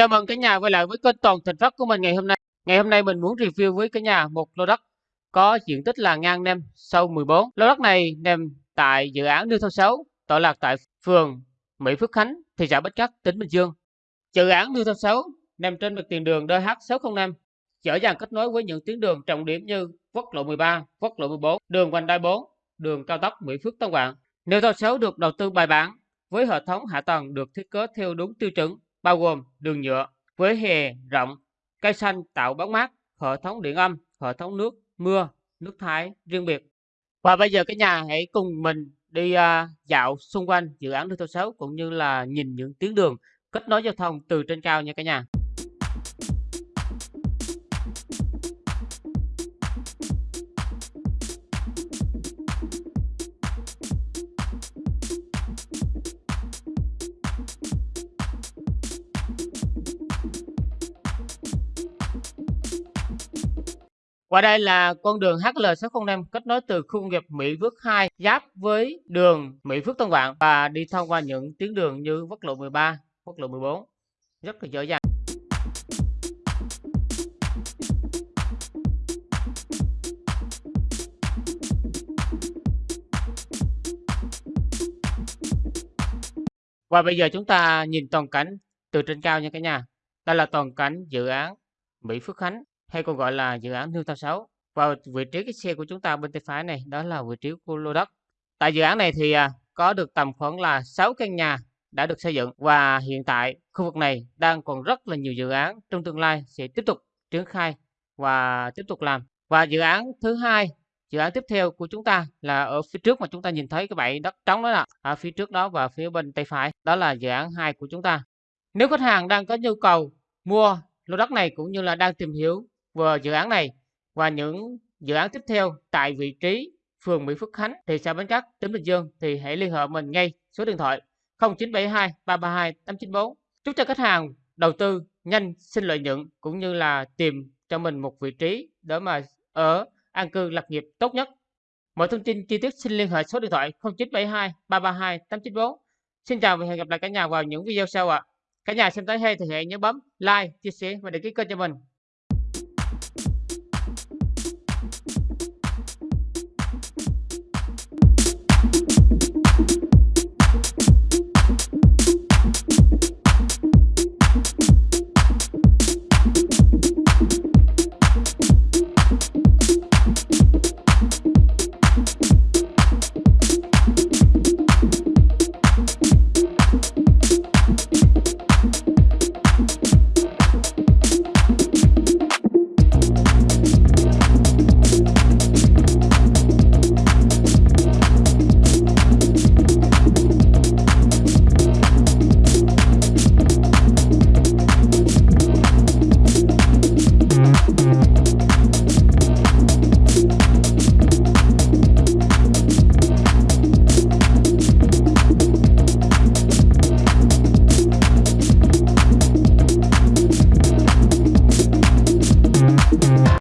Chào mừng cả nhà quay lại với kênh Toàn Thành Phát của mình ngày hôm nay. Ngày hôm nay mình muốn review với cả nhà một lô đất có diện tích là ngang nem sâu 14. Lô đất này nằm tại dự án Nưu Thôn 6, tọa lạc tại phường Mỹ Phước Khánh, thị xã Bến Cát, tỉnh Bình Dương. Dự án Nưu Thôn 6 nằm trên mặt tiền đường DH605, dễ dàng kết nối với những tuyến đường trọng điểm như quốc lộ 13, quốc lộ 14, đường vành đai 4, đường cao tốc Mỹ Phước Tân Quảng. Nưu Thôn 6 được đầu tư bài bản với hệ thống hạ tầng được thiết kế theo đúng tiêu chuẩn bao gồm đường nhựa với hè rộng, cây xanh tạo bóng mát, hệ thống điện âm, hệ thống nước, mưa, nước thải riêng biệt. Và bây giờ cả nhà hãy cùng mình đi à, dạo xung quanh dự án Đô thị 6 cũng như là nhìn những tuyến đường kết nối giao thông từ trên cao nha cả nhà. Qua đây là con đường HL605 kết nối từ khu công nghiệp Mỹ Phước 2 giáp với đường Mỹ Phước Tân Vạn và đi thông qua những tuyến đường như quốc lộ 13, quốc lộ 14. Rất là dễ dàng. Và bây giờ chúng ta nhìn toàn cảnh từ trên cao nha cả nhà. Đây là toàn cảnh dự án Mỹ Phước Khánh hay còn gọi là dự án Newton Thao 6. Và vị trí cái xe của chúng ta bên tay phải này đó là vị trí của lô đất. Tại dự án này thì à, có được tầm khoảng là 6 căn nhà đã được xây dựng và hiện tại khu vực này đang còn rất là nhiều dự án trong tương lai sẽ tiếp tục triển khai và tiếp tục làm. Và dự án thứ hai, dự án tiếp theo của chúng ta là ở phía trước mà chúng ta nhìn thấy cái bãi đất trống đó là ở phía trước đó và phía bên tay phải, đó là dự án hai của chúng ta. Nếu khách hàng đang có nhu cầu mua lô đất này cũng như là đang tìm hiểu về dự án này và những dự án tiếp theo tại vị trí phường Mỹ Phước Khánh, thị xã Bến Cát, tỉnh Bình Dương thì hãy liên hệ mình ngay số điện thoại 0972 332 894. Chúc cho khách hàng đầu tư nhanh xin lợi nhuận cũng như là tìm cho mình một vị trí để mà ở an cư lập nghiệp tốt nhất. Mọi thông tin chi tiết xin liên hệ số điện thoại 0972 332 894. Xin chào và hẹn gặp lại cả nhà vào những video sau ạ. À. Cả nhà xem thấy hay thì hãy nhớ bấm like, chia sẻ và đăng ký kênh cho mình.